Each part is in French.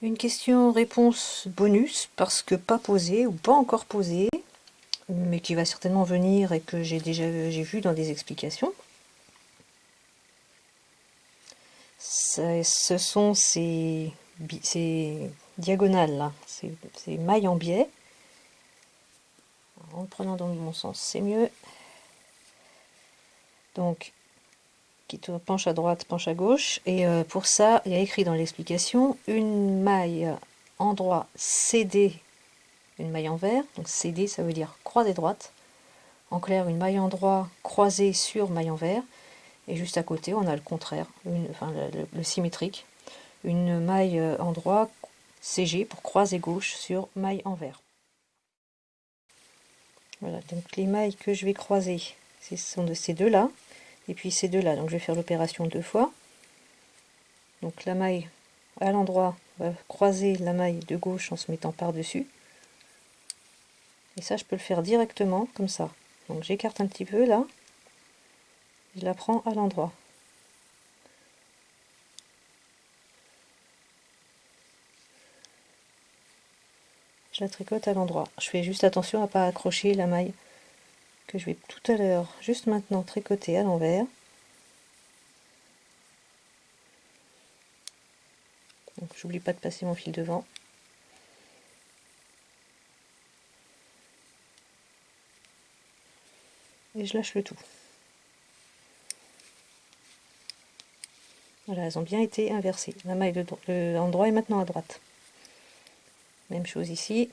Une question-réponse bonus, parce que pas posée, ou pas encore posée, mais qui va certainement venir et que j'ai déjà vu dans des explications. Ce sont ces, ces diagonales là, ces, ces mailles en biais. En prenant dans mon sens, c'est mieux. Donc, qui penche à droite, penche à gauche. Et euh, pour ça, il y a écrit dans l'explication une maille endroit CD, une maille en vert. Donc CD, ça veut dire croisée droite. En clair, une maille endroit croisée sur maille en vert. Et juste à côté, on a le contraire, enfin le, symétrique. Une maille endroit CG pour croisée gauche sur maille en vert. Voilà, donc les mailles que je vais croiser, ce sont de ces deux-là et puis ces deux là donc je vais faire l'opération deux fois. Donc la maille à l'endroit va croiser la maille de gauche en se mettant par dessus et ça je peux le faire directement comme ça. Donc j'écarte un petit peu là. Je la prends à l'endroit. Je la tricote à l'endroit. Je fais juste attention à pas accrocher la maille que je vais tout à l'heure, juste maintenant, tricoter à l'envers. Donc j'oublie pas de passer mon fil devant. Et je lâche le tout. Voilà, elles ont bien été inversées. La maille de l'endroit est maintenant à droite. Même chose ici.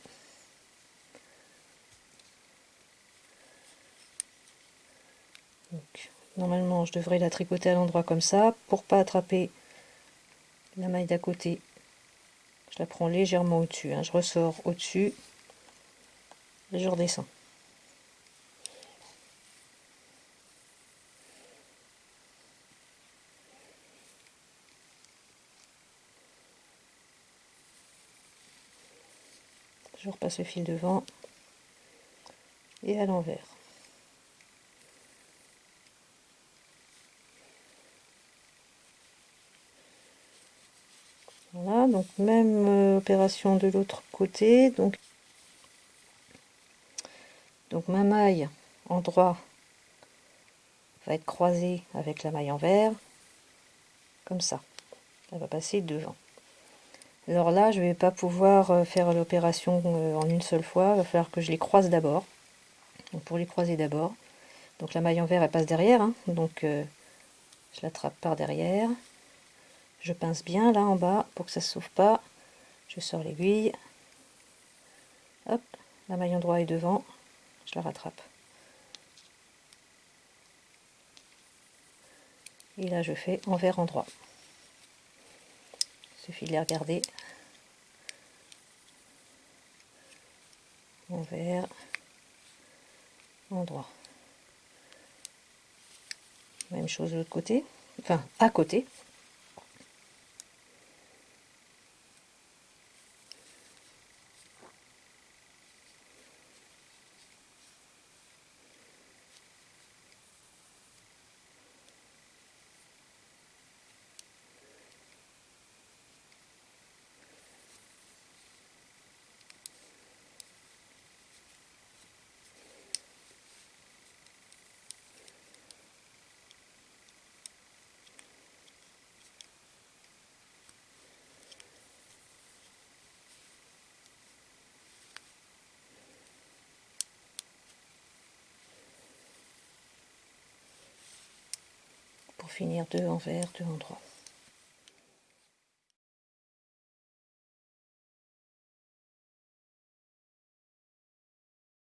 Normalement je devrais la tricoter à l'endroit comme ça pour pas attraper la maille d'à côté. Je la prends légèrement au dessus hein. je ressors au dessus et je redescends. Je repasse le fil devant et à l'envers Voilà, donc même euh, opération de l'autre côté. Donc, donc ma maille en droit va être croisée avec la maille en vert, comme ça. Elle va passer devant. Alors là, je vais pas pouvoir euh, faire l'opération euh, en une seule fois. Il va falloir que je les croise d'abord. Pour les croiser d'abord. Donc la maille en vert, elle passe derrière. Hein. donc je l'attrape par derrière. Je pince bien là en bas pour que ça ne s'ouvre pas. Je sors l'aiguille. Hop, la maille endroit est devant. Je la rattrape. Et là, je fais envers endroit. Suffit de les regarder. Envers, endroit. Même chose de l'autre côté, enfin à côté. Finir deux en vert, deux en droit.